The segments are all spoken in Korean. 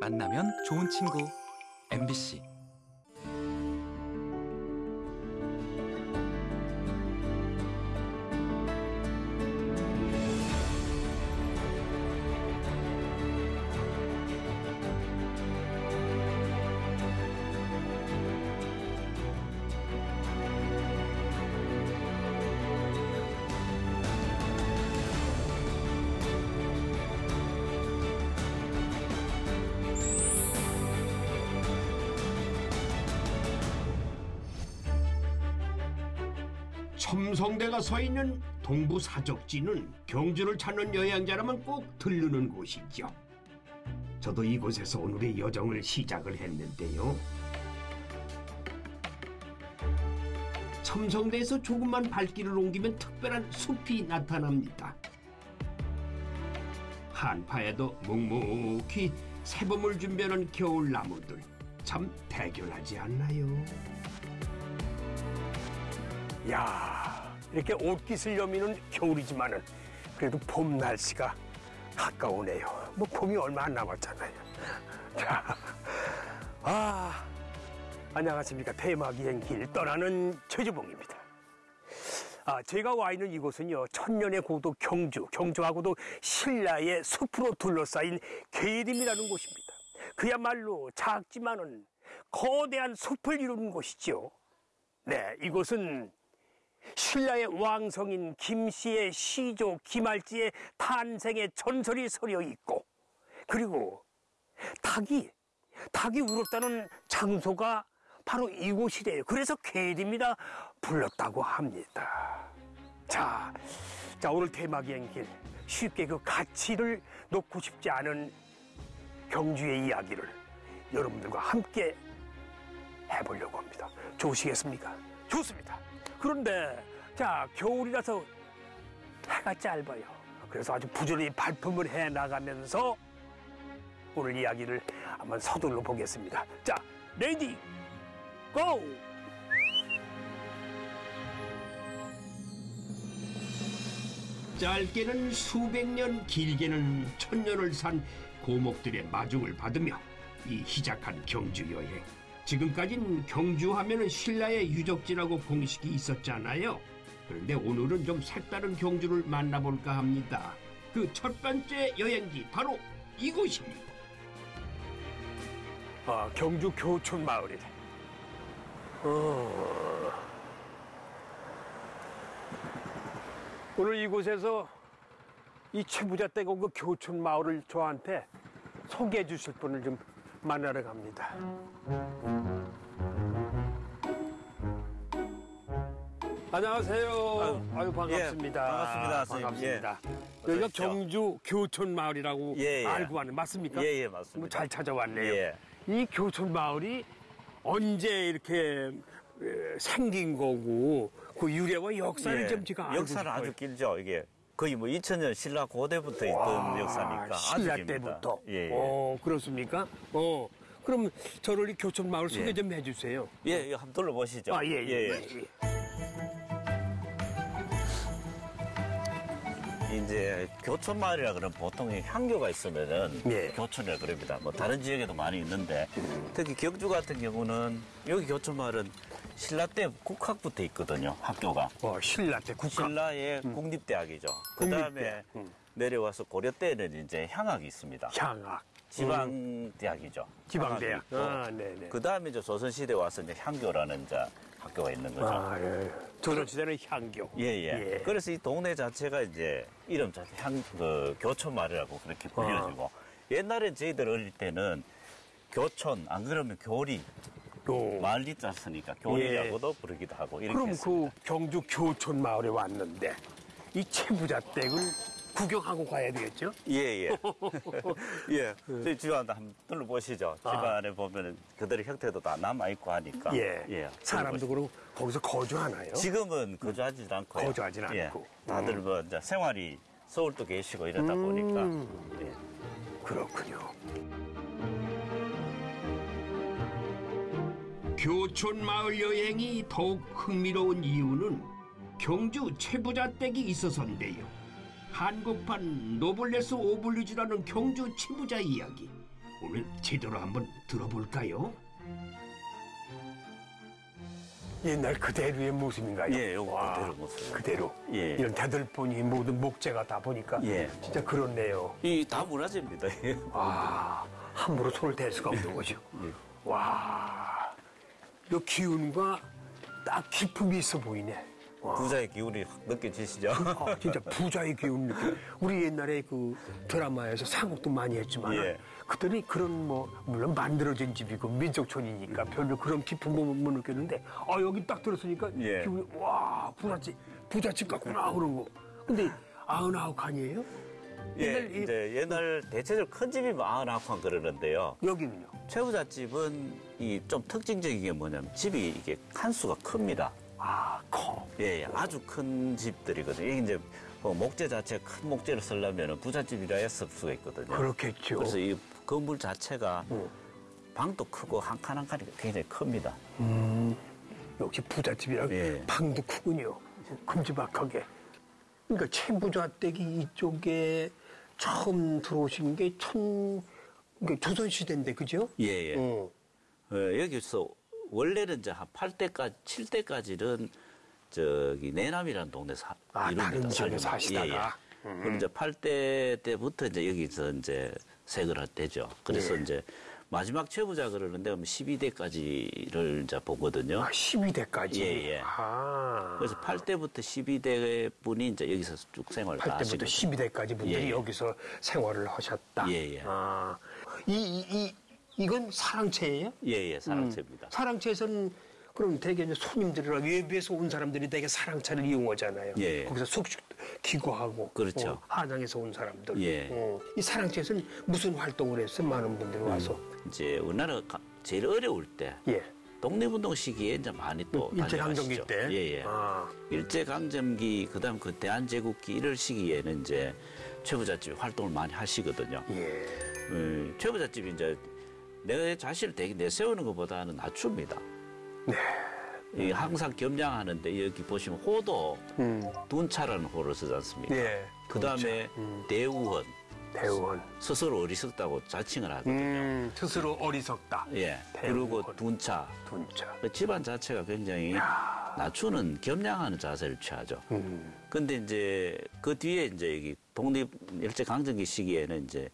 만나면 좋은 친구. MBC 첨성대가 서 있는 동부 사적지는 경주를 찾는 여행자라면 꼭 들르는 곳이죠. 저도 이곳에서 오늘의 여정을 시작을 했는데요. 첨성대에서 조금만 발길을 옮기면 특별한 숲이 나타납니다. 한파에도 묵묵히 새봄을 준비하는 겨울 나무들 참 대견하지 않나요? 야 이렇게 옷깃을 여미는 겨울이지만은 그래도 봄 날씨가 가까우네요. 뭐 봄이 얼마 안 남았잖아요. 자, 아 안녕하십니까 대마기행길 떠나는 최주봉입니다. 아 제가 와 있는 이곳은요 천년의 고도 경주 경주하고도 신라의 숲으로 둘러싸인 계림이라는 곳입니다. 그야말로 작지만은 거대한 숲을 이루는 곳이죠. 네, 이곳은 신라의 왕성인 김씨의 시조 김할지의 탄생의 전설이 서려 있고 그리고 닭이 닭이 울었다는 장소가 바로 이곳이래요. 그래서 계림이라 불렀다고 합니다. 자, 자 오늘 대마기행 길 쉽게 그 가치를 놓고 싶지 않은 경주의 이야기를 여러분들과 함께 해보려고 합니다. 좋으시겠습니까? 좋습니다. 그런데 자 겨울이라서 해가 짧아요. 그래서 아주 부지런히 발품을 해 나가면서 오늘 이야기를 한번 서둘러 보겠습니다. 자, ready go! 짧게는 수백 년, 길게는 천 년을 산 고목들의 마중을 받으며 이 시작한 경주 여행. 지금까진 경주 하면은 신라의 유적지라고 공식이 있었잖아요. 그런데 오늘은 좀 색다른 경주를 만나볼까 합니다. 그 첫 번째 여행지 바로 이곳입니다. 아, 경주 교촌 마을이래. 어... 오늘 이곳에서 이 최부자 댁 온 그 교촌 마을을 저한테 소개해 주실 분을 좀 만나러 갑니다. 안녕하세요. 아유, 반갑습니다. 예, 반갑습니다, 선생님. 반갑습니다. 예. 여기가. 경주 교촌 마을이라고 예, 예. 알고 왔는 맞습니까? 예, 예, 맞습니다. 뭐 잘 찾아왔네요. 예. 이 교촌 마을이 언제 이렇게 에, 생긴 거고 그 유래와 역사를 예. 좀 제가 알고 싶어요. 아주 길죠. 이게 거의 뭐 2000년 신라 고대부터 있던 와, 역사니까 신라 깁니다. 때부터. 예, 예. 어, 그렇습니까? 어. 그럼 저를 이 교촌 마을 소개 예. 좀 해주세요. 예, 이거 한번 둘러보시죠. 아, 예, 예. 예. 이제 교촌 마을이라 그러면 보통 이 향교가 있으면은 예. 교촌이라 그럽니다. 뭐 다른 지역에도 많이 있는데 특히 경주 같은 경우는 여기 교촌 마을은 신라 때 국학부터 있거든요. 학교가. 어, 신라 때 국가. 신라의 국립대학이죠. 그 다음에. 음. 내려와서 고려 때는 이제 향학이 있습니다. 향학. 지방대학이죠. 지방대학. 향학이 있고. 아, 네네. 그 다음에 이제 조선시대 와서 이제 향교라는 이제 학교가 있는 거죠. 아, 예. 조선시대는 향교. 예, 예, 그래서 이 동네 자체가 이제 이름 자체 향, 그, 교촌마을이라고 그렇게 불려지고. 어. 옛날엔 저희들 어릴 때는 교촌, 안 그러면 교리, 요. 말리 짰으니까 교리라고도 부르기도 하고 이렇게 예. 그럼 했습니다. 그 경주 교촌 마을에 왔는데 이 채부자 댁을 구경하고 가야 되겠죠? 예, 예. 예. 저희 집안도 한번 둘러보시죠. 집안에 보면은 그들의 형태도 다 남아있고 하니까. 예. 사람도 그러고 거기서 거주하나요? 지금은 거주하지 않고. 거주하진 않고. 다들 뭐 이제 생활이 서울도 계시고 이러다 보니까. 음. 예. 그렇군요. 교촌 마을 여행이 더욱 흥미로운 이유는 경주 최부자 댁이 있어서인데요. 한국판 노블레스 오블리주라는 경주 치부자 이야기. 오늘 제대로 한번 들어볼까요? 옛날 그대로의 모습인가요? 예, 요거 와, 그대로 모습. 그대로. 예. 이런 대들보니 모든 목재가 다 보니까 예. 진짜 그렇네요. 이 다 문화재입니다. 예. 와, 함부로 손을 댈 수가 없는 거죠. 예. 와, 이 기운과 딱 기품이 있어 보이네. 와. 부자의 기운이 확 느껴지시죠? 아, 진짜 부자의 기운 느낌. 우리 옛날에 그 드라마에서 사극도 많이 했지만 예. 그들이 그런 뭐 물론 만들어진 집이고 민속촌이니까 별로 그런 기품 못, 못 느꼈는데 아 여기 딱 들었으니까 예. 기분이 와 부잣집 부잣집 같구나 그런 거. 근데 아흔아홉 칸이에요? 예, 옛날 이- 이제 옛날 대체적으로 큰 집이 마흔아홉 그러는데요. 여기는요? 최부자 집은 이 좀 특징적인 게 뭐냐면 집이 이게 칸수가 큽니다. 아 커. 예, 예, 아주 큰 집들이거든요. 이게 이제 뭐 목재 자체가 큰 목재를 쓰려면 부잣집이라 했을 수가 있거든요. 그렇겠죠. 그래서 이 건물 자체가 어. 방도 크고 한 칸 한 칸이 굉장히 큽니다. 역시 부잣집이라 예. 방도 크군요. 큼지막하게. 그러니까 최부자 댁이 이쪽에 처음 들어오신 게 천, 그러니까 조선시대인데, 그죠? 예, 예. 어. 어, 여기서 원래는 이제 한 8대까지, 7대까지는 저기 내남이라는 동네 사, 아. 다른 지역에. 사시다가? 예, 예. 그럼 이제 8대 때부터 이제 여기서 이제 세을 되죠. 그래서 예. 이제 마지막 최부자 그러는데 12대까지를 이제 보거든요. 아, 12대까지. 예, 예. 아. 그래서 8대부터 12대 분이 이제 여기서 쭉 생활을 다 8대부터 하시거든요. 12대까지 분들이 예, 예. 여기서 생활을 하셨다. 예, 예. 아. 이, 이, 이, 이건 사랑채예요? 예, 예, 사랑채입니다. 사랑채에서는 그럼 대개 이제 손님들이랑 외부에서 온 사람들이 되게 사랑차를 이용하잖아요. 예. 거기서 숙식 기고하고. 그렇죠. 어, 한양에서 온 사람들. 예. 어, 이 사랑채에서는 무슨 활동을 했어요? 많은 분들이 와서. 이제 우리나라 가- 제일 어려울 때 예. 독립운동 시기에 이제 많이 또 일제강점기 다녀가시죠. 때. 예, 예. 아. 일제강점기 그다음 그 대한제국기 이럴 시기에는 이제 최부잣집이 활동을 많이 하시거든요. 예. 음, 최부잣집이 이제 내 자신을 되게 내세우는 것보다는 낮춥니다. 네. 이 항상 겸양하는데 여기 보시면 호도 음. 둔차라는 호를 쓰지 않습니까? 예. 그 다음에 대우원 대원. 스스로 어리석다고 자칭을 하거든요. 음, 스스로 어리석다. 예. 대우원. 그리고 둔차. 분자. 그 집안 자체가 굉장히 낮추는 겸양하는 자세를 취하죠. 음. 근데 이제 그 뒤에 이제 여기 독립 일제 강점기 시기에는 이제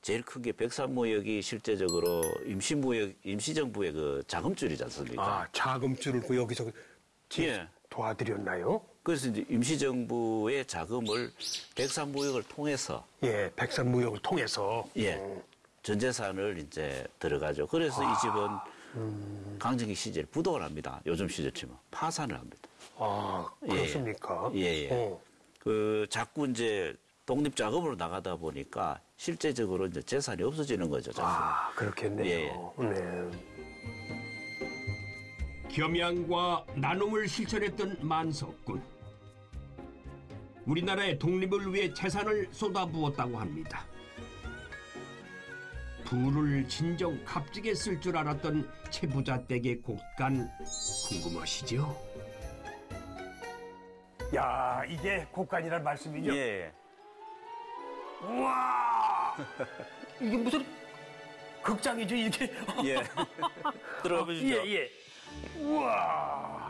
제일 큰 게 백산무역이 실제적으로 임시무역 임시정부의 그 자금줄이지 않습니까? 아, 자금줄을 그 여기서 지- 예. 도와드렸나요? 그래서 이제 임시정부의 자금을 백산무역을 통해서 예, 백산무역을 통해서. 예 전재산을 이제 들어가죠. 그래서 이 집은 강점기 시절 부도를 합니다. 요즘 시절 치면 파산을 합니다. 아, 그렇습니까? 예, 예. 어. 그 자꾸 이제 독립 자금으로 나가다 보니까 실제적으로 이제 재산이 없어지는 거죠. 자꾸. 아, 그렇겠네요. 예, 네. 겸양과 나눔을 실천했던 만석군. 우리나라의 독립을 위해 재산을 쏟아부었다고 합니다. 부를 진정 값지게 쓸 줄 알았던 채부자 댁의 곳간 궁금하시죠? 야, 이게 곡간이란 말씀이죠? 예. 우와! 이게 무슨 극장이죠, 이게? 예. 들어가 보시죠. 예, 예. 우와!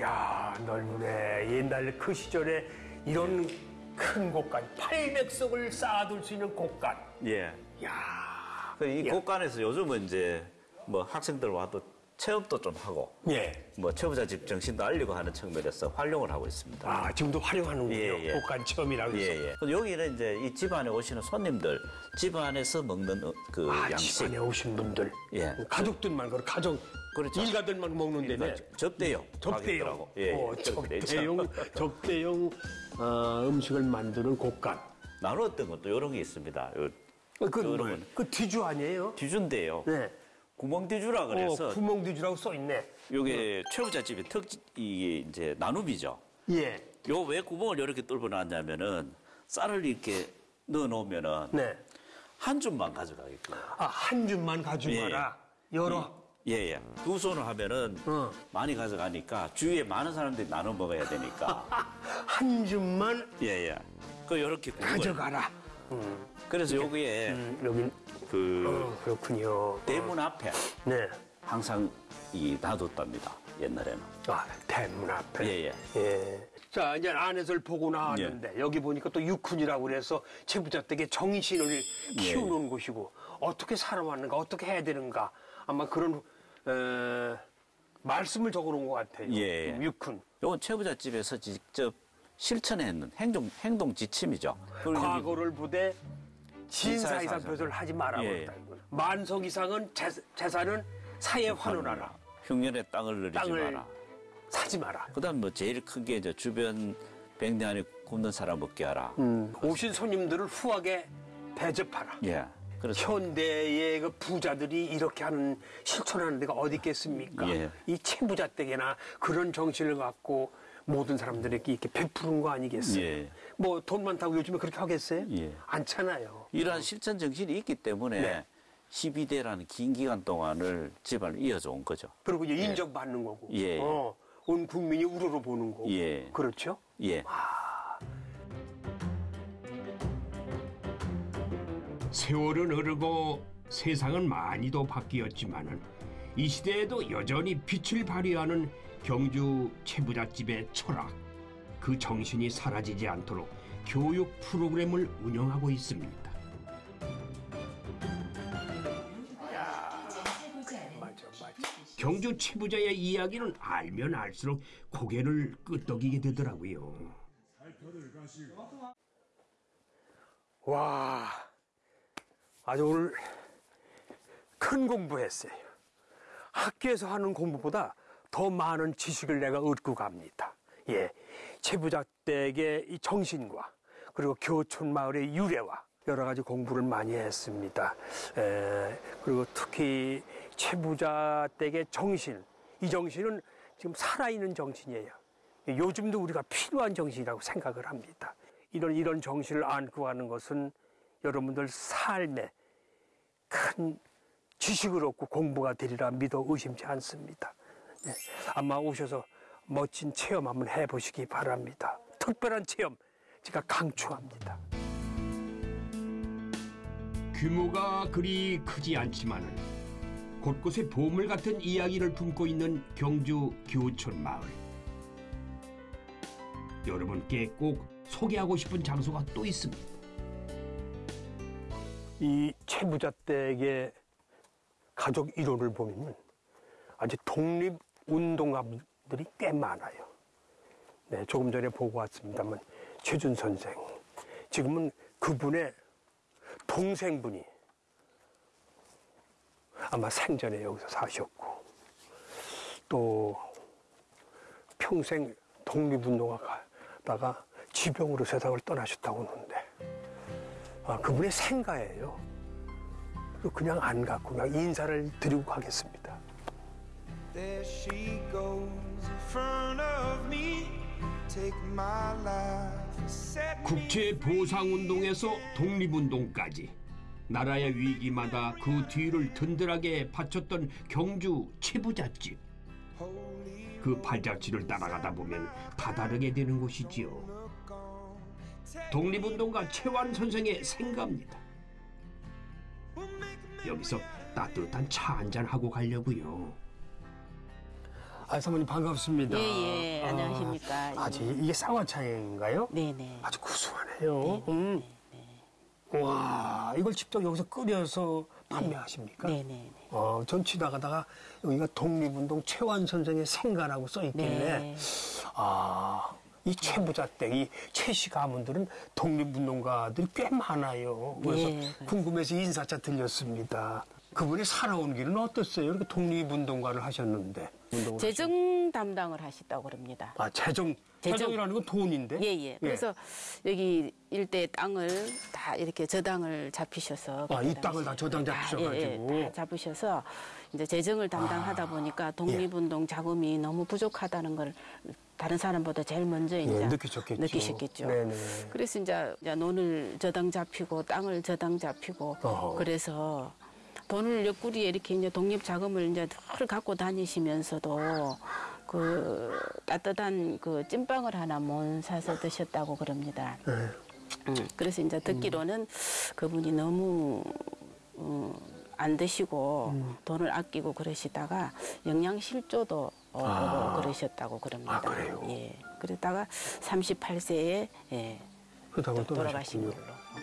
야, 넓네. 옛날 그 시절에 이런 큰 곡간, 800석을 쌓아둘 수 있는 곡간. 예. 야, 그이 야. 곳간에서 요즘은 이제 뭐 학생들 와도 체험도 좀 하고 예. 뭐 최부자 집 정신도 알리고 하는 측면에서 활용을 하고 있습니다. 아, 지금도 활용하는군요. 예, 예. 곡간 체험이라고 해서. 예, 예. 여기는 이제 이 집안에 오시는 손님들, 집안에서 먹는 어, 그 아, 양식. 집안에 오신 분들. 예. 가족들만, 그 가족, 그렇죠. 일가들만 먹는 데네. 접대용. 접대용. 예, 어, 예. 접대용, 접대용 어, 음식을 만드는 곡간. 나눴던 것도 이런 게 있습니다. 요 어, 그. 뭐예요? 그 뒤주 아니에요? 뒤주인데요. 네. 구멍 뒤주라 그래서 어, 구멍 뒤주라고 써 있네. 요게 최부자 집의 특 이게 이제 나눔이죠. 예. 요 왜 구멍을 이렇게 뚫어 놨냐면은 쌀을 이렇게 넣어 놓으면은 네. 한 줌만 가져가게끔. 아, 한 줌만 가져가라. 여러. 예, 예. 두 손을 하면은 어. 많이 가져가니까 주위에 많은 사람들이 나눠 먹어야 되니까. 한 줌만 예, 예. 그 요렇게 구멍을. 가져가라. 그래서 여기에 음, 여기 그 어, 그렇군요. 대문 앞에 네. 항상 이 놔뒀답니다. 옛날에는. 아, 대문 앞에. 예, 예. 예. 자, 이제 안에서를 보고 나왔는데 여기 보니까 또 육훈이라고 그래서 채부자댁의 정신을 키우는 곳이고 어떻게 살아왔는가, 어떻게 해야 되는가 아마 그런 에, 말씀을 적어놓은 것 같아요. 예. 육훈. 요건 최부잣집에서 직접 실천했는 행동 행동 지침이죠. 과거를 보되 진사 이상 표를 하지 마라. 예. 만석 이상은 재, 재산은 사에 환원하라. 흉년의 땅을 누리지 땅을 마라. 사지 마라. 그다음 뭐 제일 크게 저 주변 백내 안에 굶는 사람 먹게 하라. 음, 오신 손님들을 후하게 대접하라. 예. 그래서 현대의 그 부자들이 이렇게 하는 실천하는 데가 어디 있겠습니까? 예. 이 채부자 댁에나 그런 정신을 갖고 모든 사람들에게 이렇게 베푸는 거 아니겠어요? 예. 뭐돈 많다고 요즘에 그렇게 하겠어요? 예. 않잖아요. 이러한 실천 정신이 있기 때문에 네. 12대라는 긴 기간 동안을 집안을 이어져 온 거죠. 그리고 이제 인정받는 거고, 예. 어, 온 국민이 우러러 보는 거고, 예. 그렇죠? 예. 세월은 흐르고 세상은 많이도 바뀌었지만은 이 시대에도 여전히 빛을 발휘하는 경주 채부잣집의 철학 그 정신이 사라지지 않도록 교육 프로그램을 운영하고 있습니다. 경주 채부자의 이야기는 알면 알수록 고개를 끄덕이게 되더라고요. 와, 아주 오늘 큰 공부했어요. 학교에서 하는 공부보다 더 많은 지식을 내가 얻고 갑니다. 예, 채부자 댁의 이 정신과 그리고 교촌 마을의 유래와 여러 가지 공부를 많이 했습니다. 에, 그리고 특히 채부자 댁의 정신, 이 정신은 지금 살아있는 정신이에요. 요즘도 우리가 필요한 정신이라고 생각을 합니다. 이런 이런 정신을 안고 가는 것은 여러분들 삶에 큰 지식을 얻고 공부가 되리라 믿어 의심치 않습니다. 네, 아마 오셔서 멋진 체험 한번 해보시기 바랍니다. 특별한 체험 제가 강추합니다. 규모가 그리 크지 않지만은 곳곳에 보물 같은 이야기를 품고 있는 경주 교촌 마을. 여러분께 꼭 소개하고 싶은 장소가 또 있습니다. 이 채부자 댁의 가족 이론을 보면 아주 독립 운동가들이 꽤 많아요. 네, 조금 전에 보고 왔습니다만 최준 선생 지금은 그분의 동생분이 아마 생전에 여기서 사셨고 또 평생 독립운동가다가 지병으로 세상을 떠나셨다고 하는데 아, 그분의 생가예요. 그냥 안 갖고 그냥 인사를 드리고 가겠습니다. There she goes in front of me. Take my life, set me 국제 보상 운동에서 독립 운동까지 나라의 위기마다 그 뒤를 든든하게 바쳤던 경주 holy 그 발자취를 따라가다 보면 다다르게 되는 곳이지요. 독립운동가 최완 선생의 생가입니다. 여기서 따뜻한 차 한잔 하고 가려고요. 아, 사모님 반갑습니다. 예, 예. 안녕하십니까. 아, 지 이게 쌍화차인가요? 네네. 아주 구수하네요. 음. 와, 이걸 직접 여기서 끓여서 판매하십니까? 네네. 어, 전 지나가다가 여기가 독립운동 최완 선생의 생가라고 써 있길래 네. 아, 이 최부자 댁, 이 최씨 가문들은 독립운동가들이 꽤 많아요. 그래서 예. 궁금해서 인사차 들렸습니다. 그분이 살아온 길은 어땠어요? 이렇게 독립운동가를 하셨는데. 재정 담당을 하시다고 그럽니다. 아, 재정. 재정. 재정이라는 건 돈인데? 예, 예. 그래서 여기 일대 땅을 다 이렇게 저당을 잡히셔서. 아, 이 땅을 다 저당 다, 잡히셔가지고. 예, 예, 다 잡으셔서 이제 재정을 담당하다 보니까 예. 독립운동 자금이 너무 부족하다는 걸 다른 사람보다 제일 먼저 이제 예, 느끼셨겠죠. 느끼셨겠죠. 네네. 그래서 이제, 논을 저당 잡히고 땅을 저당 잡히고 어허. 그래서 돈을 옆구리에 이렇게 이제 독립 자금을 이제 늘 갖고 다니시면서도 그 따뜻한 그 찐빵을 하나 못 사서 드셨다고 그럽니다. 네. 음, 그래서 이제 듣기로는 그분이 너무 음, 안 드시고 돈을 아끼고 그러시다가 영양실조도 어, 오고 그러셨다고 그럽니다. 아, 그래요? 예. 그러다가 38세에 예, 그러다가 돌아가신. 걸로.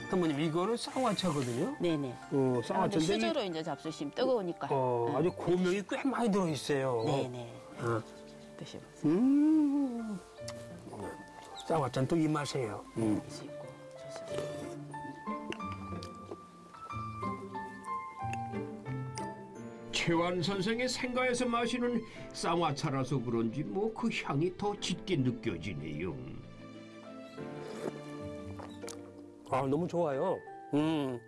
사모님 이거는 쌍화차거든요. 네네. 어, 쌍화차인데 이- 수저로 이제 잡수시면 뜨거우니까. 어, 아주 고명이 꽤 많이 들어 있어요. 네네. 어. 드셔보세요. 음. 쌍화차는 또 이 맛이에요. 음. 드시고 좋습니다. 최완 선생의 생가에서 마시는 쌍화차라서 그런지 뭐 그 향이 더 짙게 느껴지네요. 아, 너무 좋아요. 음.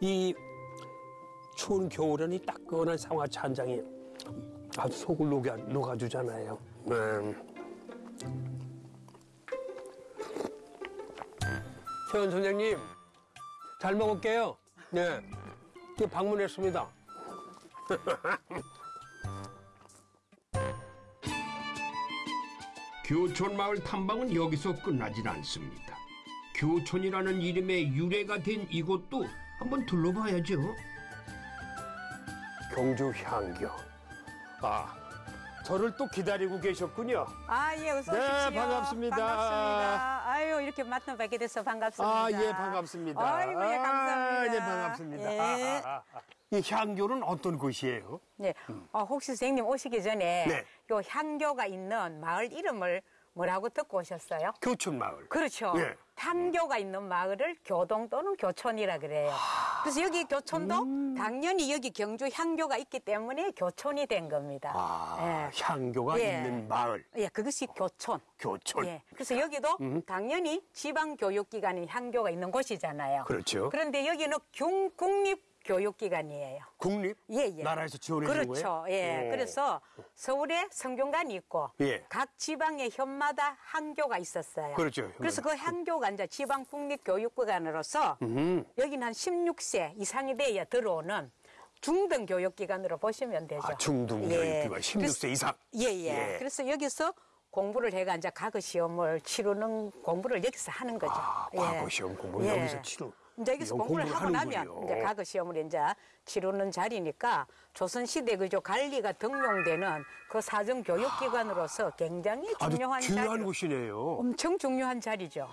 이 추운 겨울에는 이 따끈한 쌍화차 한 잔이 아주 속을 녹여, 녹아주잖아요. 음. 최원 선생님, 잘 먹을게요. 네. 그 방문했습니다. 교촌 마을 탐방은 여기서 끝나질 않습니다. 교촌이라는 이름의 유래가 된 이곳도 한번 둘러봐야죠. 경주 향교. 아, 저를 또 기다리고 계셨군요. 아, 예, 어서 네, 오십시오. 반갑습니다. 반갑습니다. 아유, 이렇게 만나 뵙게 돼서 반갑습니다. 아, 예, 반갑습니다. 아이고, 예, 감사합니다. 아, 예, 반갑습니다. 예. 아, 아, 아. 이 향교는 어떤 곳이에요? 네. 어, 혹시 선생님 오시기 전에 네. 요 향교가 있는 마을 이름을 뭐라고 듣고 오셨어요? 교촌마을. 그렇죠. 예. 향교가 있는 마을을 교동 또는 교촌이라 그래요. 그래서 여기 교촌도 음. 당연히 여기 경주 향교가 있기 때문에 교촌이 된 겁니다. 아, 향교가 예. 있는 마을. 예, 그것이 교촌. 교촌. 예. 그래서 여기도 당연히 지방 교육기관인 향교가 있는 곳이잖아요. 그렇죠. 그런데 여기는 경- 국립 교육기관이에요. 국립? 예, 예. 나라에서 지원해 주는 그렇죠. 거예요? 예. 오. 그래서 서울에 성균관이 있고 예. 각 지방의 현마다 향교가 있었어요. 그렇죠. 그래서 그 향교가 이제 지방 국립 교육기관으로서 여기는 한 16세 이상이 돼야 들어오는 중등 교육기관으로 보시면 되죠. 아, 중등 예. 교육기관 16세 그래서- 이상. 예, 예. 예. 그래서 여기서 공부를 해가 이제 과거 시험을 치르는 공부를 여기서 하는 거죠. 아, 예. 과거 시험 공부 를 여기서 치루. 이제 여기서 공부를 공부를 하고 나면 하는군요. 이제 과거 시험을 이제 치르는 자리니까 조선시대 그저 관리가 등용되는 그 사정 교육기관으로서 굉장히 아주 중요한 중요한. 곳이네요. 엄청 중요한 자리죠.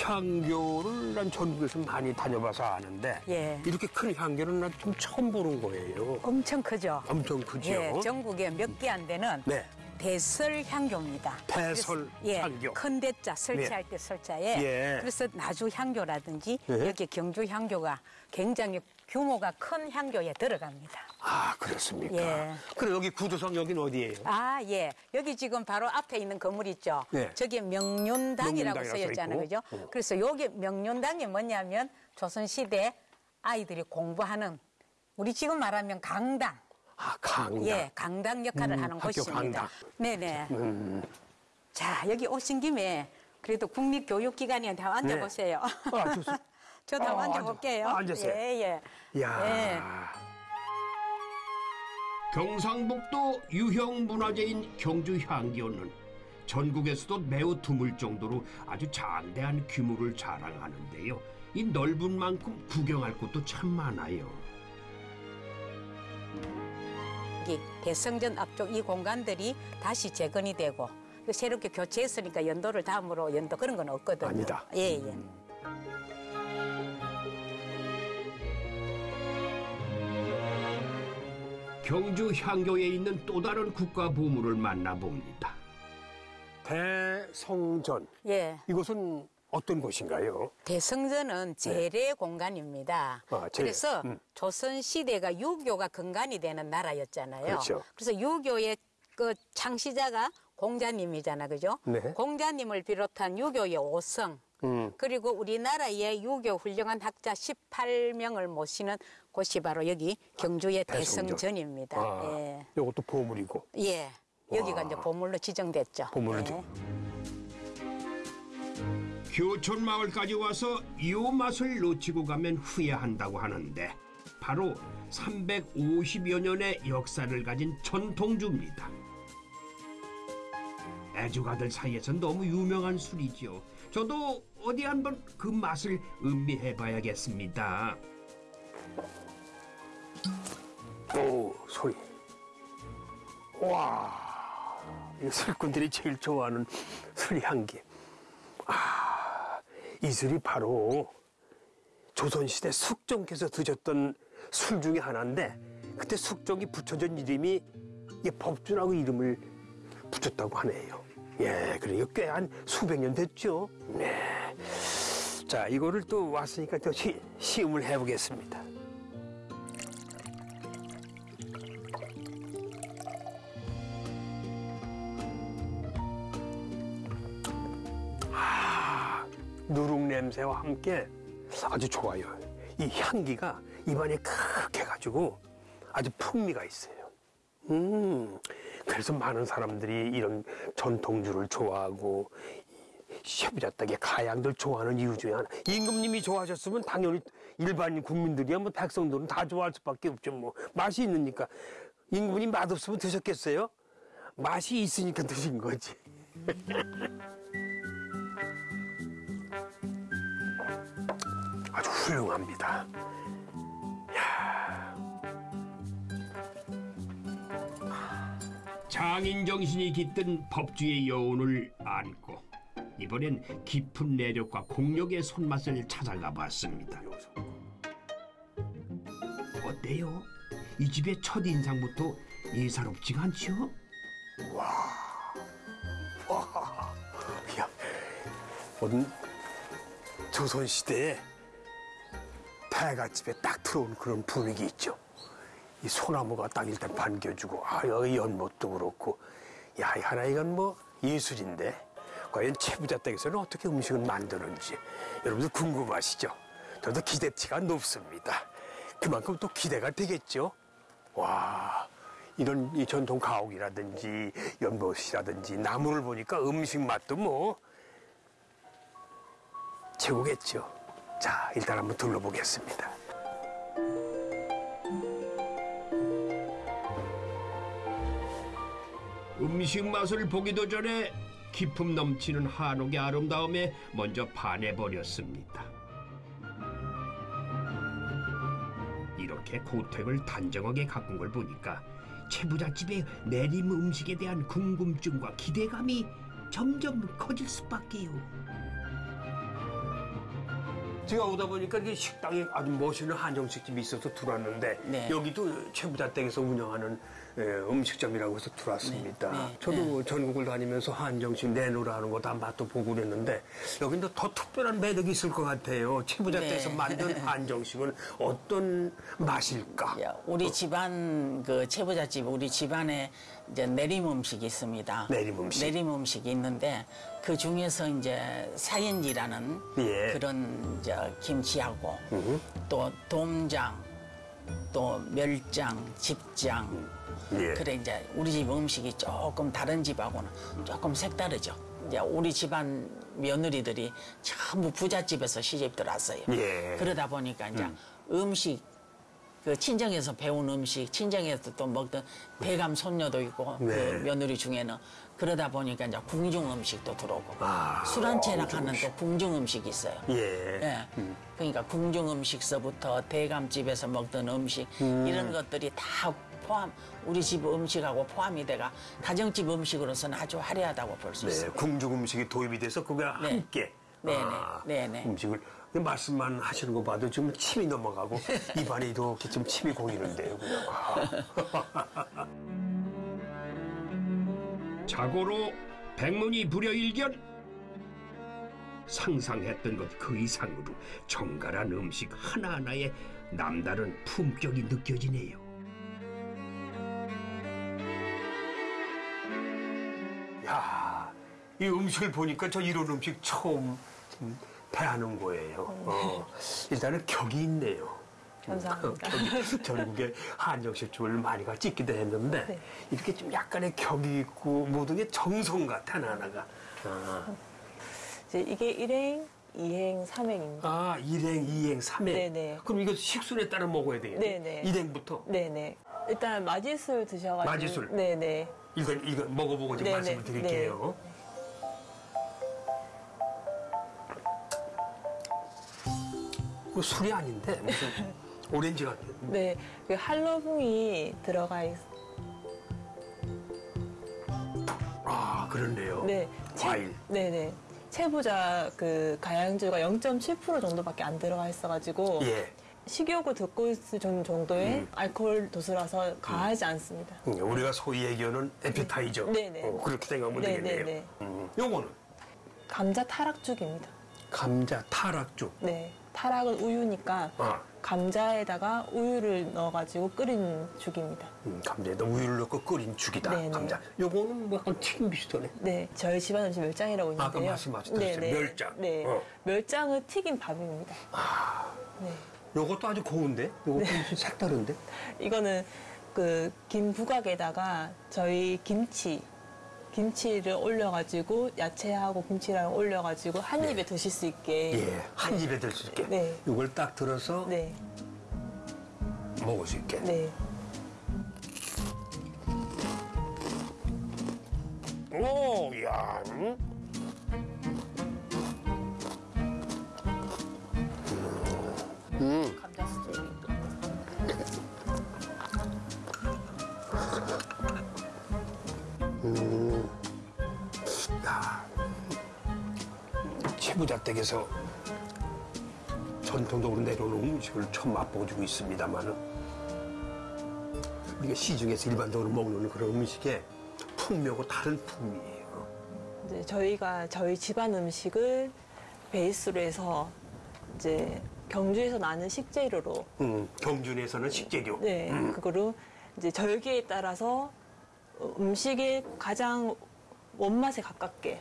향교를 난 전국에서 많이 다녀봐서 아는데 예. 이렇게 큰 향교는 난 좀 처음 보는 거예요. 엄청 크죠. 엄청 크죠. 예, 전국에 몇 개 안 되는 네. 대설 향교입니다. 대설 그래서, 예, 향교. 큰 대자 설치할 때 설자에 예. 그래서 나주 향교라든지 예. 여기 경주 향교가 굉장히 규모가 큰 향교에 들어갑니다. 아, 그렇습니까? 예. 그럼 여기 구조상 여기는 어디예요? 아, 예. 여기 지금 바로 앞에 있는 건물 있죠. 네. 저게 명륜당이라고 명륜당이라고 쓰여 있잖아요. 써 그죠? 어. 그래서 여기 명륜당이 뭐냐면 조선 시대 아이들이 공부하는 우리 지금 말하면 강당. 아, 강당. 예, 강당 역할을 음, 하는 곳입니다. 강당. 네네. 음. 자, 여기 오신 김에 그래도 국립교육기관에 다 앉아보세요. 아, 좋습니다. 저도 아, 한번 앉아- 앉아볼게요. 아, 앉으세요. 예, 예. 야. 예. 경상북도 유형 문화재인 경주 향교는 전국에서도 매우 드물 정도로 아주 장대한 규모를 자랑하는데요. 이 넓은 만큼 구경할 곳도 참 많아요. 여기 대성전 앞쪽 이 공간들이 다시 재건이 되고 그 새롭게 교체했으니까 연도를 다음으로 연도 그런 건 없거든요. 아니다. 예, 예. 경주 향교에 있는 또 다른 국가 보물을 만나봅니다. 대성전. 예. 이곳은 어떤 곳인가요? 대성전은 재래 공간입니다. 네. 아, 재래. 그래서 음. 조선 시대가 유교가 근간이 되는 나라였잖아요. 그렇죠. 래서 유교의 그 창시자가 공자님이잖아, 그죠? 네. 공자님을 비롯한 유교의 오성 음. 그리고 우리나라의 유교 훌륭한 학자 18명을 모시는 곳이 바로 여기 경주의 대성전. 대성전입니다. 아, 예. 이것도 보물이고. 예. 여기가 와. 이제 보물로 지정됐죠. 보물로 예. 지- 교촌 마을까지 와서 이 맛을 놓치고 가면 후회한다고 하는데 바로 350여 년의 역사를 가진 전통주입니다. 애주가들 사이에서 너무 유명한 술이죠. 저도 어디 한번 그 맛을 음미해 봐야겠습니다. 오 소리. 와, 이 술꾼들이 제일 좋아하는 술 향기. 아, 이 술이 바로 조선시대 숙종께서 드셨던 술 중에 하나인데 그때 숙종이 붙여준 이름이 이 법준하고 이름을 붙였다고 하네요. 예, 그러니까 꽤 한 수백 년 됐죠. 네. 자, 이거를 또 왔으니까 또 시, 시음을 해보겠습니다. 누룩 냄새와 함께 아주 좋아요. 이 향기가 입안에 크게 해가지고 아주 풍미가 있어요. 음, 그래서 많은 사람들이 이런 전통주를 좋아하고 셰부자떡의 가양들 좋아하는 이유 중에 하나. 임금님이 좋아하셨으면 당연히 일반 국민들이야 뭐 백성들은 다 좋아할 수밖에 없죠. 뭐 맛이 있으니까 임금님 맛없으면 드셨겠어요? 맛이 있으니까 드신 거지. 훌륭합니다. 장인 정신이 깃든 법주의 여운을 안고 이번엔 깊은 내력과 공력의 손맛을 찾아가 봤습니다. 어때요? 이 집의 첫 인상부터 예사롭지가 않지요? 야, 어떤 조선 시대에 배갓집에 딱 들어온 그런 분위기 있죠. 이 소나무가 딱 일단 반겨주고, 아 여기 연못도 그렇고, 야, 이 하나 이건 뭐 예술인데, 과연 채부자 댁에서는 어떻게 음식을 만드는지 여러분들 궁금하시죠? 저도 기대치가 높습니다. 그만큼 또 기대가 되겠죠. 와, 이런 이 전통 가옥이라든지 연못이라든지 나무를 보니까 음식 맛도 뭐 최고겠죠. 자, 일단 한번 둘러보겠습니다. 음식 맛을 보기도 전에 기품 넘치는 한옥의 아름다움에 먼저 반해버렸습니다. 이렇게 고택을 단정하게 가꾼 걸 보니까 최부잣집의 내림 음식에 대한 궁금증과 기대감이 점점 커질 수밖에요. 제가 오다 보니까 이게 식당에 아주 멋있는 한정식집이 있어서 들어왔는데 네. 여기도 최부자 댁에서 운영하는 예, 음식점이라고 해서 들어왔습니다. 네, 네, 저도 전국을 다니면서 한정식 내놓으라는 거 다 맛도 보고 그랬는데 여기는 더 특별한 매력이 있을 것 같아요. 최부자 네. 만든 한정식은 어떤 맛일까? 야, 우리 집안 그 채부잣집 우리 집안에 이제 내림 음식이 있습니다. 내림 음식. 내림 음식이 있는데 그 중에서 이제 사연지라는 예. 그런 이제 김치하고 또 돔장 또 멸장, 집장 예. 그래 이제 우리 집 음식이 조금 다른 집하고는 조금 색다르죠. 이제 우리 집안 며느리들이 전부 부잣집에서 시집 들어왔어요. 예. 그러다 보니까 이제 음. 식그 친정에서 배운 음식, 친정에서 또 먹던 대감 손녀도 있고 네. 그 며느리 중에는 그러다 보니까 이제 궁중 음식도 들어오고 아, 술한 채나 궁중 하는. 또 궁중 음식이 있어요. 예. 예. 그러니까 궁중 음식서부터 대감집에서 먹던 음식 음. 이런 것들이 다 포함 우리 집 음식하고 포함이 돼가 가정집 음식으로서는 아주 화려하다고 볼수 네, 있어요. 궁중 음식이 도입이 돼서 그가 네. 함께 네네, 아, 네네. 음식을 근데 말씀만 하시는 거 봐도 지금 침이 넘어가고 입안에 이렇게 좀 침이 고이는데요. 그냥. 아. 자고로 백문이 불여일견 상상했던 것 그 이상으로 정갈한 음식 하나하나에 남다른 품격이 느껴지네요. 야, 이 음식을 보니까 저 이런 음식 처음 좀 대하는 거예요. 어, 일단은 격이 있네요. 감사합니다. 격이, 전국에 한정식집을 많이 가 찍기도 했는데 네. 이렇게 좀 약간의 격이 있고 모든 게 정성 같아 하나하나가. 아, 이제 이게 일행, 이행, 삼행입니다. 아 일행, 이행, 삼행. 네네. 그럼 이거 식순에 따라 먹어야 되겠네. 네네. 일행부터. 네네. 일단 마지술 드셔가지고. 마지술. 네네. 이건 이거 먹어보고 지금 네네. 말씀을 드릴게요. 그 술이 아닌데 무슨 오렌지가 네, 그 할로붕이 들어가 있. 아 그렇네요. 네, 과일. 네, 네. 채부자 그 가양주가 0.7% 정도밖에 안 들어가 있어가지고 예. 식욕을 돋고 있을 정- 정도의 음. 알코올 도수라서 과하지 않습니다. 음, 우리가 소위 얘기하는 에피타이저. 네 네. 어, 그렇게 생각하면 네, 되겠네요. 네, 네. 음, 요거는 감자 타락죽입니다. 감자 타락죽. 네, 타락은 우유니까 아, 감자에다가 우유를 넣어가지고 끓인 죽입니다. 음, 감자에다 우유를 넣고 끓인 죽이다. 네네. 감자. 요거는 뭐 약간 튀김 비슷하네. 네, 저희 집안 음식 멸장이라고 있는데요. 아까 말씀하셨듯이 멸장. 네, 어. 멸장은 튀긴 밥입니다. 네. 요것도 아주 고운데? 요것도 무슨 색다른데? 이거는 그 김 부각에다가 저희 김치 김치를 올려가지고 야채하고 김치랑 올려가지고 한 입에 드실 수 있게 예, 한 입에 들 수 있게. 네. 요걸 딱 들어서 네, 먹을 수 있게. 네. 오, 야. 음. 감 야. 치부자 댁에서 전통적으로 내려오는 음식을 처음 맛보고 있습니다만은 우리가 시중에서 일반적으로 먹는 그런 음식의 풍미하고 다른 풍미예요. 이제 저희가 저희 집안 음식을 베이스로 해서 이제 경주에서 나는 식재료로 음, 경준에서는 식재료. 네 그거로 이제 절기에 따라서 음식의 가장 원맛에 가깝게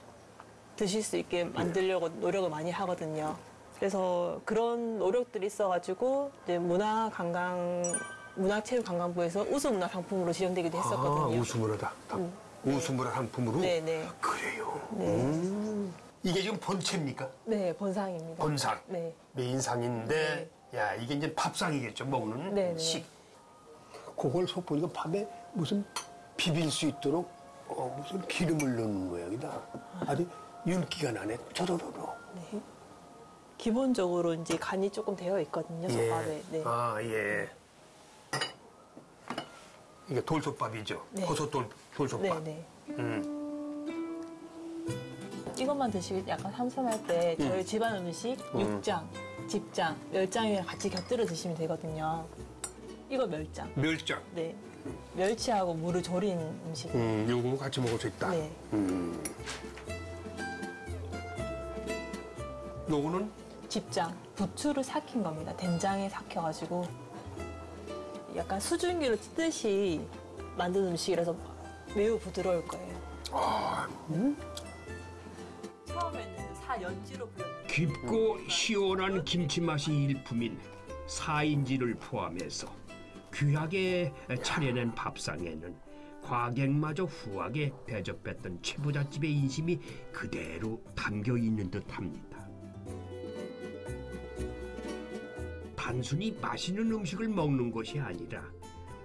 드실 수 있게 만들려고 노력을 많이 하거든요. 그래서 그런 노력들이 있어가지고 이제 문화 관광 문화체육관광부에서 우수문화 상품으로 지정되기도 아, 했었거든요. 우수문화다. 우수문화 상품으로. 네네. 그래요. 네. 음. 이게 지금 본체입니까? 네, 본상입니다. 본상. 네. 메인상인데, 야, 이게 이제 밥상이겠죠, 먹는 네네. 식. 그걸 속 보니까 밥에 무슨 비빌 수 있도록 어, 무슨 기름을 넣는 모양이다. 아주 윤기가 나네, 저저저저. 네. 기본적으로 이제 간이 조금 되어 있거든요, 솥밥에. 네. 아, 예. 이게 돌솥밥이죠. 네. 호소 돌, 돌솥밥. 네, 네. 음. 이것만 드시기 약간 삼삼할 때 저희 집안 음식 육장, 집장, 멸장이랑 같이 곁들여 드시면 되거든요. 이거 멸장. 멸장. 네. 멸치하고 물을 졸인 음식. 음, 요거 같이 먹을 수 있다. 네. 음. 요거는 집장. 부추를 삭힌 겁니다. 된장에 삭혀가지고 약간 수증기로 찌듯이 만든 음식이라서 매우 부드러울 거예요. 아, 처음에는 사 연지로 불렸는데 깊고 시원한 김치 맛이 일품인 사인지를 포함해서 귀하게 차려낸 밥상에는 과객마저 후하게 대접했던 최부잣집의 인심이 그대로 담겨 있는 듯합니다. 단순히 맛있는 음식을 먹는 것이 아니라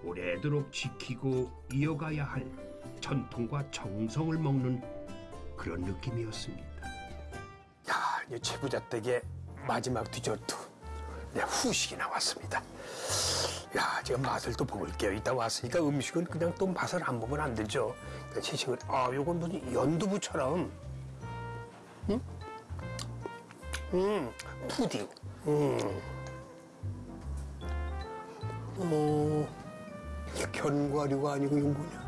오래도록 지키고 이어가야 할 전통과 정성을 먹는 그런 느낌이었습니다. 야, 이 최부자 댁의 마지막 디저트. 네, 후식이 나왔습니다. 야, 제가 맛을 또 볼게요. 이따 왔으니까 음식은 그냥 또 맛을 안 보면 안 되죠. 그러니까 채식을, 아, 요건 무슨 연두부처럼, 음? 음, 푸딩. 음. 어, 견과류가 아니고 이건 뭐냐?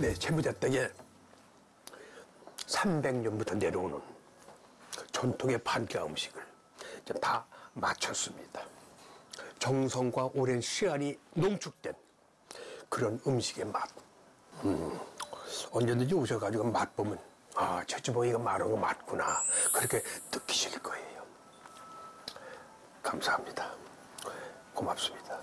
네, 채무자 댁에 300년부터 내려오는 전통의 판교 음식을 다 마쳤습니다. 정성과 오랜 시간이 농축된 그런 음식의 맛. 음, 언제든지 오셔가지고 맛보면 아, 최주봉이가 말한 거 맞구나. 그렇게 느끼실 거예요. 감사합니다. 고맙습니다.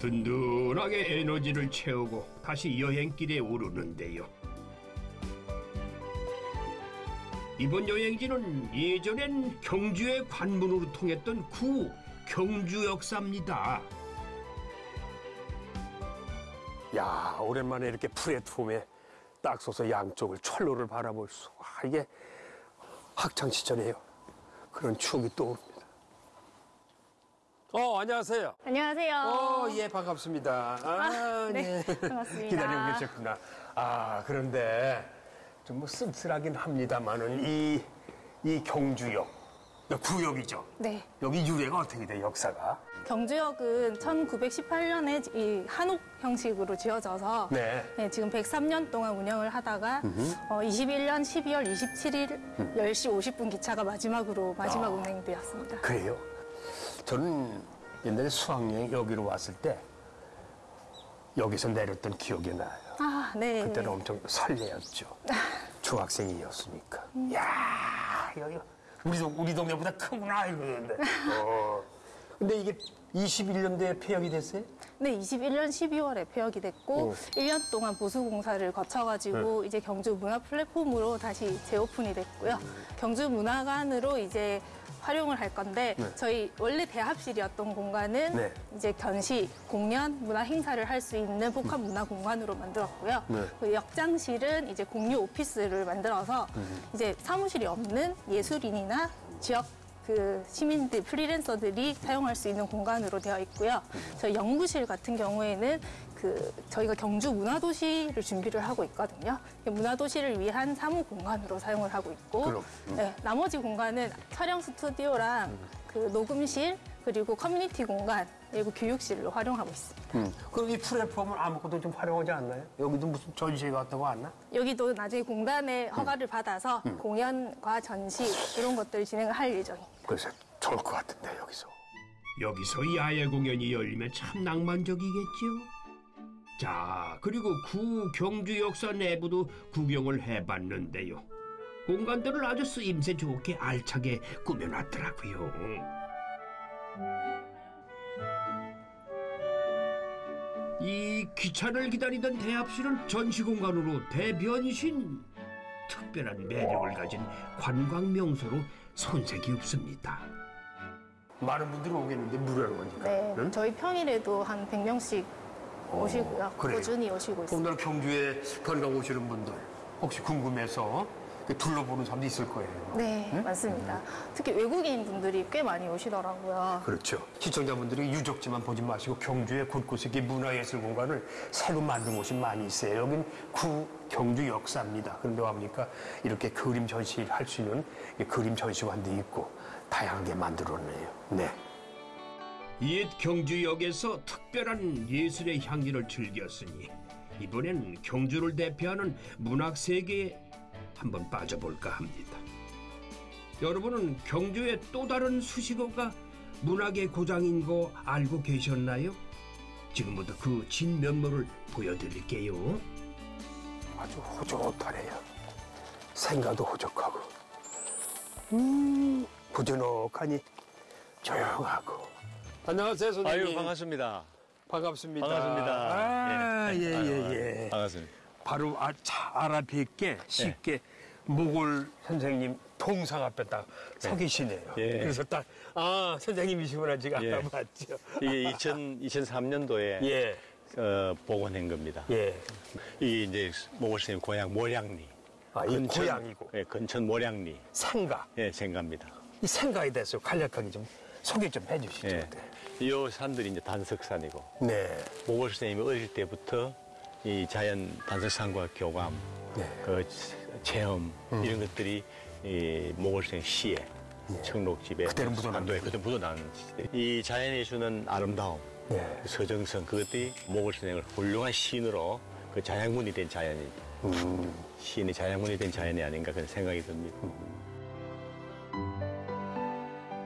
든든하게 에너지를 채우고 다시 여행길에 오르는데요. 이번 여행지는 예전엔 경주의 관문으로 통했던 구 경주 역사입니다. 야 오랜만에 이렇게 플랫폼에 딱 서서 양쪽을 철로를 바라볼 수. 아, 이게 학창 시절이에요. 그런 추억이 떠오릅니다. 어 안녕하세요. 안녕하세요. 어 예 반갑습니다. 아, 네, 반갑습니다. 기다리고 계셨구나. 아 그런데 좀뭐 쓸쓸하긴 합니다만은 이 이 경주역 구역이죠. 네. 여기 유래가 어떻게 돼 역사가? 경주역은 1918년에 이 한옥 형식으로 지어져서 네. 네, 지금 103년 동안 운영을 하다가 어, 21년 12월 27일 10시 50분 기차가 마지막으로 마지막 아. 운행되었습니다. 그래요. 저는 옛날에 수학여행 여기로 왔을 때 여기서 내렸던 기억이 나요. 아, 네. 그때는 엄청 설레었죠. 중학생이었으니까. 야 여기 우리 동 우리 동네보다 크구나 이러는데. 어. 근데 이게 21년도에 폐역이 됐어요? 네, 21년 12월에 폐역이 됐고 어. 1년 동안 보수 공사를 거쳐가지고 이제 경주 문화 플랫폼으로 다시 재오픈이 됐고요. 경주 문화관으로 이제 활용을 할 건데 네. 저희 원래 대합실이었던 공간은 네. 이제 전시, 공연, 문화 행사를 할 수 있는 복합 문화 공간으로 만들었고요. 네. 그 역장실은 이제 공유 오피스를 만들어서 음. 이제 사무실이 없는 예술인이나 지역 그 시민들 프리랜서들이 사용할 수 있는 공간으로 되어 있고요. 저희 연구실 같은 경우에는 그 저희가 경주 문화도시를 준비를 하고 있거든요. 문화도시를 위한 사무 공간으로 사용을 하고 있고, 그럼, 음. 네, 나머지 공간은 촬영 스튜디오랑 그 녹음실 그리고 커뮤니티 공간 그리고 교육실로 활용하고 있습니다. 음. 그럼 이 플랫폼을 아무것도 좀 활용하지 않나요? 여기도 무슨 전시회 같다고 왔나? 여기도 나중에 공단의 허가를 받아서 공연과 전시 이런 것들을 진행을 할 예정입니다. 그래서 좋을 것 같은데 여기서. 여기서 야외 공연이 열리면 참 낭만적이겠죠. 자, 그리고 구 경주 역사 내부도 구경을 해봤는데요. 공간들을 아주 쓰임새 좋게 알차게 꾸며놨더라고요. 이 기차를 기다리던 대합실은 전시 공간으로 대변신. 특별한 매력을 가진 관광 명소로 손색이 없습니다. 많은 분들이 오겠는데 무료는 거니까. 네, 응? 저희 평일에도 한 100명씩 오시고요. 그래요? 꾸준히 오시고 있습니다. 오늘 경주에 관광 오시는 분들 혹시 궁금해서 그 둘러보는 사람도 있을 거예요. 네, 맞습니다. 특히 외국인 분들이 꽤 많이 오시더라고요. 그렇죠. 시청자분들이 유적지만 보지 마시고 경주의 곳곳에 이 문화예술 공간을 새로 만든 곳이 많이 있어요. 여긴 구 경주 역사입니다. 그런데 와보니까 이렇게 그림 전시할 수 있는 이 그림 전시관도 있고 다양하게 만들었네요. 네. 옛 경주역에서 특별한 예술의 향기를 즐겼으니 이번엔 경주를 대표하는 문학 세계에 한번 빠져볼까 합니다. 여러분은 경주의 또 다른 수식어가 문학의 고장인 거 알고 계셨나요? 지금부터 그 진면모를 보여드릴게요. 아주 호젓하네요. 생가도 호적하고, 음, 부드넉하니 조용하고. 안녕하세요, 선생님. 아유 반갑습니다. 반갑습니다. 반갑습니다. 아, 예, 예, 아유, 예. 반갑습니다. 바로 아, 차 알아뵙게 쉽게 모골 선생님 동상 앞에 딱 서 계시네요. 예. 그래서 딱, 아, 선생님이시구나, 제가 예. 알아봤죠. 이게 2000, 2003년도에 예, 어, 복원한 겁니다. 예. 이게 이제 모골 선생님 고향 모량리. 아, 이 고향이고. 예, 근천 모량리. 생가. 예, 생갑니다. 이 생가에 대해서 간략하게 좀 소개 좀 해주시죠. 예. 이 산들이 이제 단석산이고 네. 모골 선생님이 어릴 때부터 이 자연 단석산과 교감, 네. 그 체험 이런 것들이 이 모골 선생 시에 청록집에 그대로 묻어나는 안도에 그대로 묻어나는 이 자연이 주는 아름다움 네. 서정성 그것들이 모골 선생을 훌륭한 시인으로 그 자양분이 된 자연이 음. 시인이 자양분이 된 자연이 아닌가 그런 생각이 듭니다.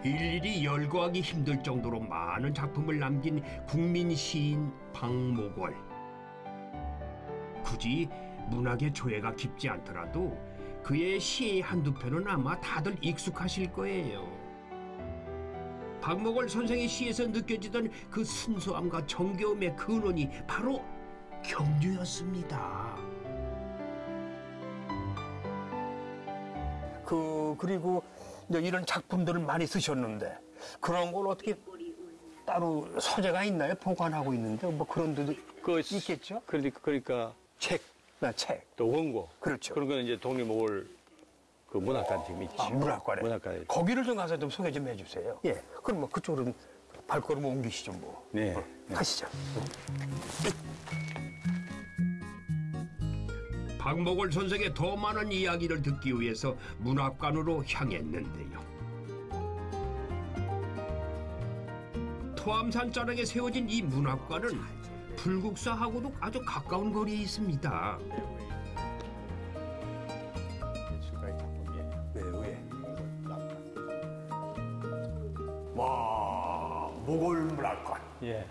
일일이 열거하기 힘들 정도로 많은 작품을 남긴 국민 시인 박목월. 굳이 문학의 조예가 깊지 않더라도 그의 시의 한두 편은 아마 다들 익숙하실 거예요. 박목월 선생의 시에서 느껴지던 그 순수함과 정겨움의 근원이 바로 경주였습니다. 그 그리고 이제 이런 작품들을 많이 쓰셨는데 그런 걸 어떻게 따로 서재가 있나요? 보관하고 있는데 뭐 그런 데도 그 있겠죠? 그러니까 그러니까 책, 나 책. 또 원고. 그렇죠. 그런 거는 이제 독립목을 그 문학관 지금 있지. 아, 문학관에. 문학관에. 거기를 좀 가서 좀 소개 좀 해주세요. 예. 그럼 뭐 그쪽으로 발걸음 옮기시죠 뭐. 네. 가시죠. 박목월 선생의 더 많은 이야기를 듣기 위해서 문학관으로 향했는데요. 토암산 자락에 세워진 이 문학관은 불국사하고도 아주 가까운 거리에 있습니다. 와, 모골 문학관. 예.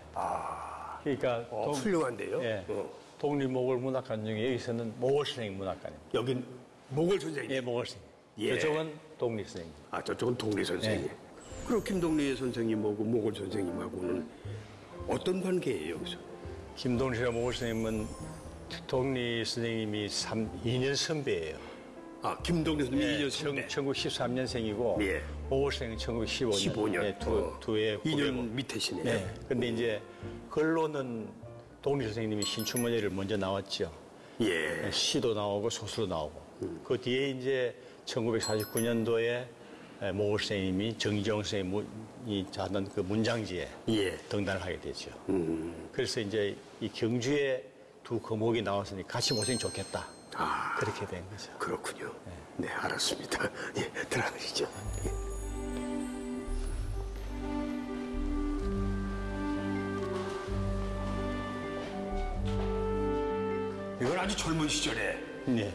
그러니까 어, 독- 훌륭한데요. 예. 어. 독립목을 문학관 중에 여기서는 목월 선생님 문학관입니다. 여긴 모골 선생님. 예, 목월 선생님. 예. 저쪽은 독립 선생님. 아, 저쪽은 동리 선생님. 네. 그리고 김동리 선생님하고 모골 선생님하고는 어떤 관계예요, 여기서? 김동실과 목월 선생님은 독립 선생님이 3, 2년 선배예요. 아, 김동리 선생님 예, 이 2년 선배. 1913년생이고 예. 목월 선생님 1915년. 15년. 예, 두, 어. 두해 2년 밑에시네요. 네. 근데 이제 글로는 독립 선생님이 신춘문예를 먼저 나왔죠. 예. 시도 나오고 소수도 나오고. 그 뒤에 이제 1949년도에 모월 선생님이 정정 선생님이 하던 그 문장지에 예. 등단을 하게 되죠. 그래서 이제 이 경주에 두 거목이 나왔으니 같이 모시면 좋겠다. 아. 그렇게 된 거죠. 그렇군요. 네, 알았습니다. 예, 들어가시죠. 예. 아주 젊은 시절의 네.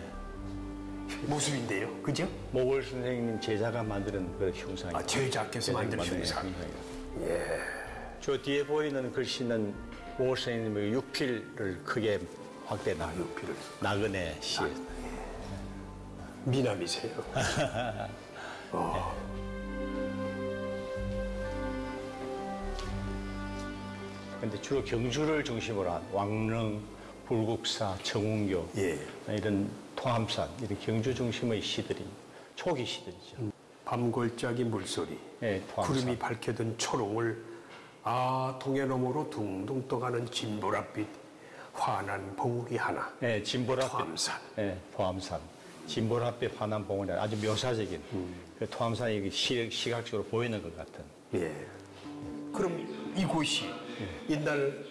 모습인데요. 그죠? 모월 선생님 제자가 만드는 그 흉상이. 아, 제자께서 만든 흉상. 예. 저 뒤에 보이는 글씨는 모월 선생님의 육필을 크게 확대 나. 육필을. 나그네 시. 미남이세요. 근데 주로 경주를 중심으로 한 왕릉, 불국사, 정운교 예. 이런 통함산 이런 경주 중심의 시들이 초기 시들이죠. 밤골짜기 물소리. 예, 토함산. 구름이 밝혀든 초롱을 아 동해 너머로 둥둥 떠가는 진보랏빛 환한 봉우리 하나. 예, 진보랏빛. 토함산. 예, 토함산. 진보랏빛 환한 봉우리 아주 묘사적인 그 토함산이 시, 시각적으로 보이는 것 같은. 예. 그럼 이곳이 옛날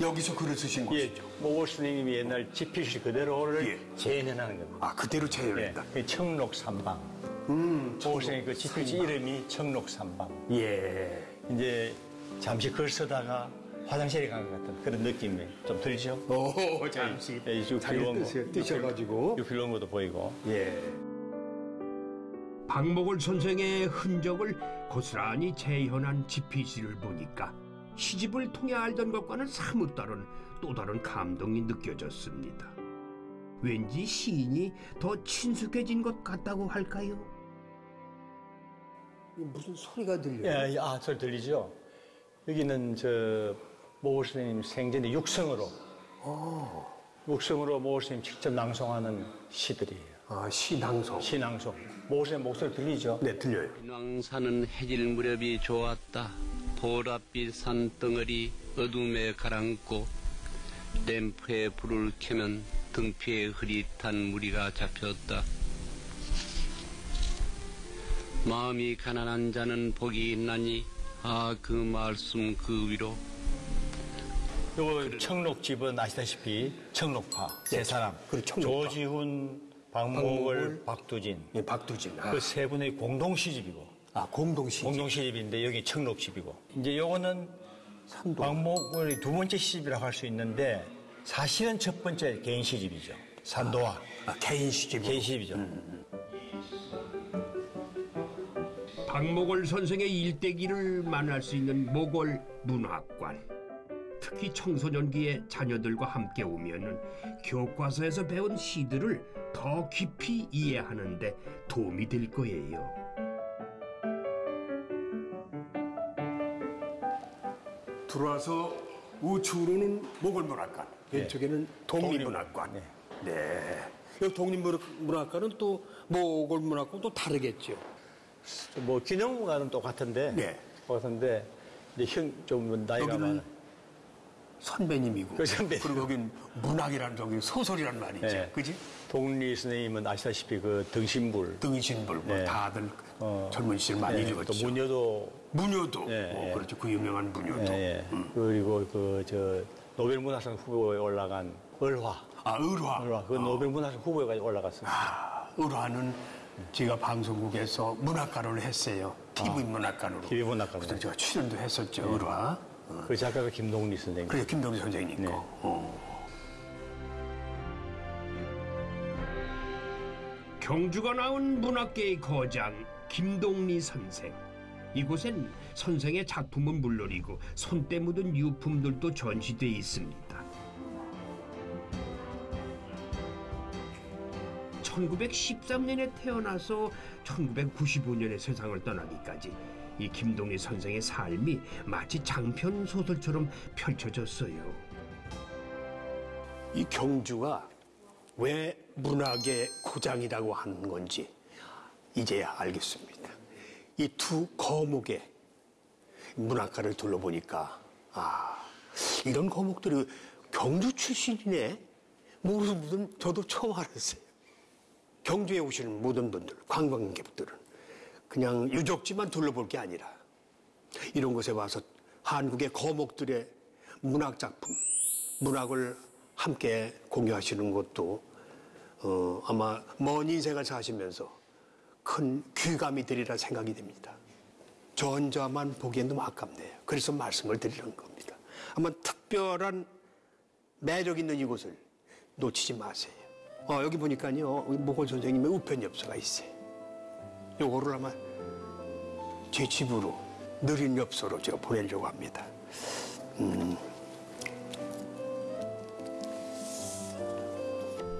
여기서 글을 쓰신 예, 곳이죠. 모골 스님이 옛날 지필시 그대로를 예. 재현하는 겁니다. 아 그대로 예, 재현했다. 그 청록삼방. 음, 모골 스님 그 지필시 이름이 청록삼방. 예. 이제 잠시 글 쓰다가 화장실에 간 것 같은 그런 느낌이 좀 들죠? 오 잠시 예. 뜨시- 뜨셔가지고 육필 원고도 보이고. 예. 박목월 선생의 흔적을 고스란히 재현한 지피지를 보니까 시집을 통해 알던 것과는 사뭇 다른 또 다른 감동이 느껴졌습니다. 왠지 시인이 더 친숙해진 것 같다고 할까요? 무슨 소리가 들려요? 예, 예, 아, 소리 들리죠? 여기는 저 모골 스님 생전에 육성으로. 육성으로 모골 스님 직접 낭송하는 시들이에요. 아 시낭성. 시낭송. 모골 스님 목소리 들리죠? 네 들려요. 왕산은 해질 무렵이 좋았다. 보랏빛 산덩어리 어둠에 가라앉고 램프에 불을 켜면 등피에 흐릿한 무리가 잡혔다. 마음이 가난한 자는 복이 있나니 아 그 말씀 그 위로 요거 청록집은 아시다시피 청록파 세 사람. 그리고 청록파. 조지훈, 박목을, 박목을, 박두진. 예, 박두진. 아, 그세 분의 공동 시집이고 아 공동시. 공동 시집인데 여기 청록집이고 이제 요거는 삼도. 박목을 두 번째 시집이라고 할 수 있는데 사실은 첫 번째 개인 시집이죠. 산도와 아, 개인 시집. 개인 시집이죠. 박목월 선생의 일대기를 만날 수 있는 목월 문학관. 특히 청소년기에 자녀들과 함께 오면은 교과서에서 배운 시들을 더 깊이 이해하는데 도움이 될 거예요. 들어와서 우측으로는 모골문학관, 왼쪽에는 독립문학관. 네. 네. 이 독립문학과는 또 모골 문학과 또 다르겠죠. 뭐 균형과는 똑같은데 네. 똑같은데 이제 형좀 나이가 여기는. 선배님이고 그 선배님. 그리고 여긴 문학이라는 저기 소설이란 말이지. 네. 그지? 동리 선생님은 아시다시피 그 등신불 등신불 뭐 네. 다들 어. 젊은 시절 많이 네, 읽었죠. 또 무녀도 문효도. 예, 어, 예. 그렇죠. 그 유명한 문효도. 예, 예. 그리고 그 저 노벨 문학상 후보에 올라간 을화 아, 을화. 을화 그 노벨 문학상 후보에 올라갔습니다. 아, 을화는 제가 방송국에서 문학관을 했어요. TV 문학관으로. TV 아. 문학관으로. 그래서 제가 출연도 했었죠, 을화. 그 작가가 김동리 선생님. 그래, 김동리 선생님 거. 네. 어. 경주가 나온 문학계의 거장 김동리 선생. 이곳엔 선생의 작품은 물론이고 손때 묻은 유품들도 전시돼 있습니다. 1913년에 태어나서 1995년에 세상을 떠나기까지 이 김동리 선생의 삶이 마치 장편 소설처럼 펼쳐졌어요. 이 경주가 왜 문학의 고장이라고 하는 건지 이제야 알겠습니다. 이 두 거목의 문학가를 둘러보니까 아 이런 거목들이 경주 출신이네 모르는 분은 저도 처음 알았어요. 경주에 오시는 모든 분들 관광객들은 그냥 유적지만 둘러볼 게 아니라 이런 곳에 와서 한국의 거목들의 문학 작품, 문학을 함께 공유하시는 것도 어, 아마 먼 인생을 사시면서 큰 귀감이 되리라 생각이 됩니다. 저 혼자만 보기엔 너무 아깝네요. 그래서 말씀을 드리는 겁니다. 아마 특별한 매력 있는 이곳을 놓치지 마세요. 어, 여기 보니까요, 모골 선생님의 우편엽서가 있어요. 요거를 아마 제 집으로 느린 엽서로 제가 보내려고 합니다. 음,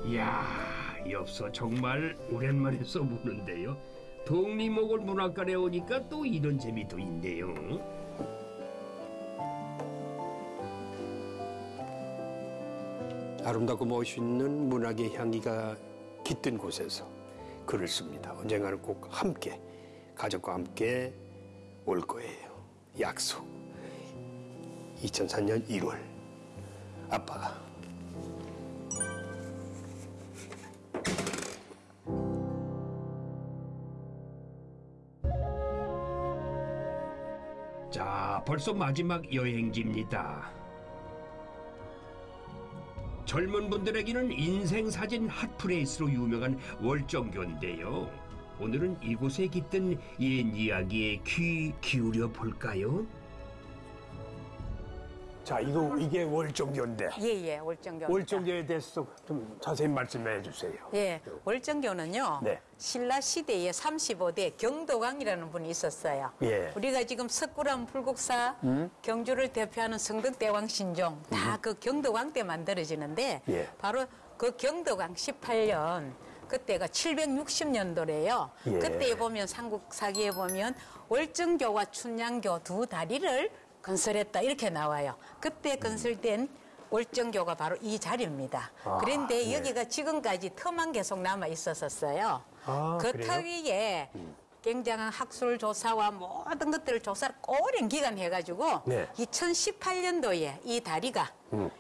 이야, 엽서 정말 오랜만에 써보는데요. 독립목을 문학관에 오니까 또 이런 재미도 있네요. 아름답고 멋있는 문학의 향기가 깃든 곳에서 글을 씁니다. 언젠가는 꼭 함께, 가족과 함께 올 거예요. 약속. 2004년 1월. 아빠가. 벌써 마지막 여행지입니다. 젊은 분들에게는 인생 사진 hot place로 유명한 월정교인데요. 오늘은 이곳에 깃든 옛 이야기에 귀 기울여 볼까요? 자, 이거, 이게 월정교인데. 예 예 월정교. 월정교에 대해서 좀 자세히 말씀해 주세요. 예 월정교는요. 네. 신라 시대에 35대 경덕왕이라는 분이 있었어요. 예. 우리가 지금 석굴암 불국사 경주를 대표하는 성덕대왕 신종 다 그 경도강 때 만들어지는데 예. 바로 그 경도강 18년 그때가 760년도래요. 예. 그때에 보면 삼국사기에 보면 월정교와 춘향교 두 다리를 건설했다 이렇게 나와요. 그때 건설된 월정교가 바로 이 자리입니다. 아, 그런데 예. 여기가 지금까지 터만 계속 남아 있었었어요. 아, 그 그래요? 터 위에 굉장한 학술 조사와 모든 것들을 조사를 오랜 기간 해가지고 네. 2018년도에 이 다리가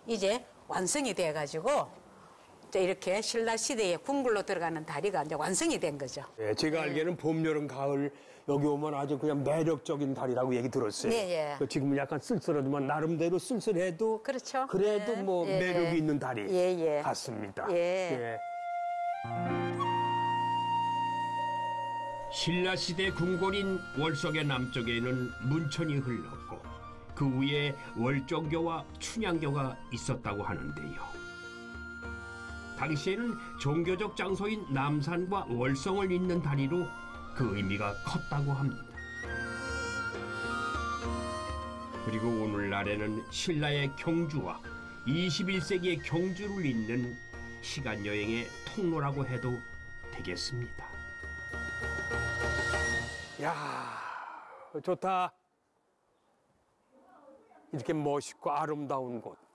이제 완성이 돼가지고 이제 이렇게 신라 시대에 궁굴로 들어가는 다리가 이제 완성이 된 거죠. 예, 제가 알기에는 봄, 여름, 가을 여기 오면 아주 그냥 매력적인 달이라고 얘기 들었어요. 네, 예. 그 지금은 약간 쓸쓸하지만 나름대로 쓸쓸해도 그렇죠. 그래도 네. 뭐 예, 매력이 예. 있는 예, 예. 같습니다. 예. 신라 시대 궁궐인 월석의 남쪽에는 문천이 흘렀고 그 위에 월정교와 춘향교가 있었다고 하는데요. 당시에는 종교적 장소인 남산과 월성을 잇는 다리로 그 의미가 컸다고 합니다. 그리고 오늘날에는 신라의 경주와 21세기의 경주를 잇는 시간 여행의 통로라고 해도 되겠습니다. 야 좋다. 이렇게 멋있고 아름다운 곳.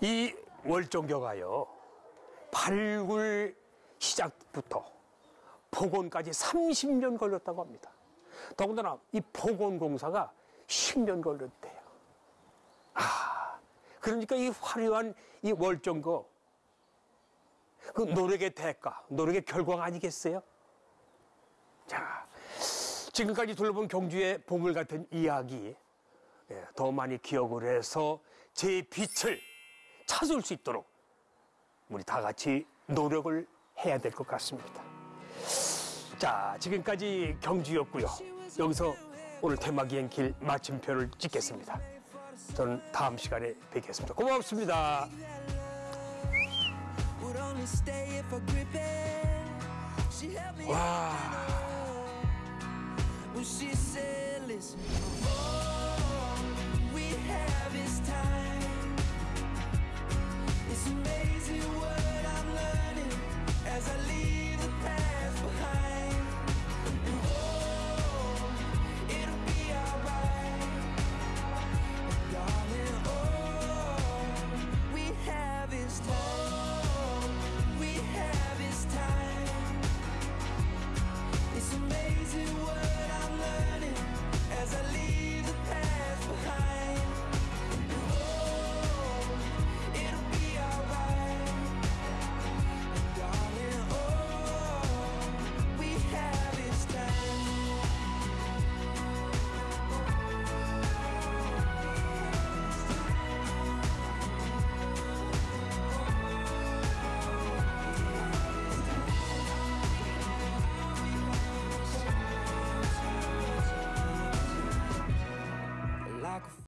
이 월정교가요 발굴 시작부터 복원까지 30년 걸렸다고 합니다. 더군다나 이 복원 공사가 10년 걸렸대요. 아, 그러니까 이 화려한 이 월정거 그 노력의 대가, 노력의 결과가 아니겠어요? 자, 지금까지 둘러본 경주의 보물 같은 이야기 예, 더 많이 기억을 해서 제 빛을 찾을 수 있도록 우리 다 같이 노력을 해야 될 것 같습니다. 자, 지금까지 경주였고요. 여기서 오늘 테마기행 길 마침표를 찍겠습니다. 저는 다음 시간에 뵙겠습니다. 고맙습니다. Would It's amazing what I'm learning as I leave the past.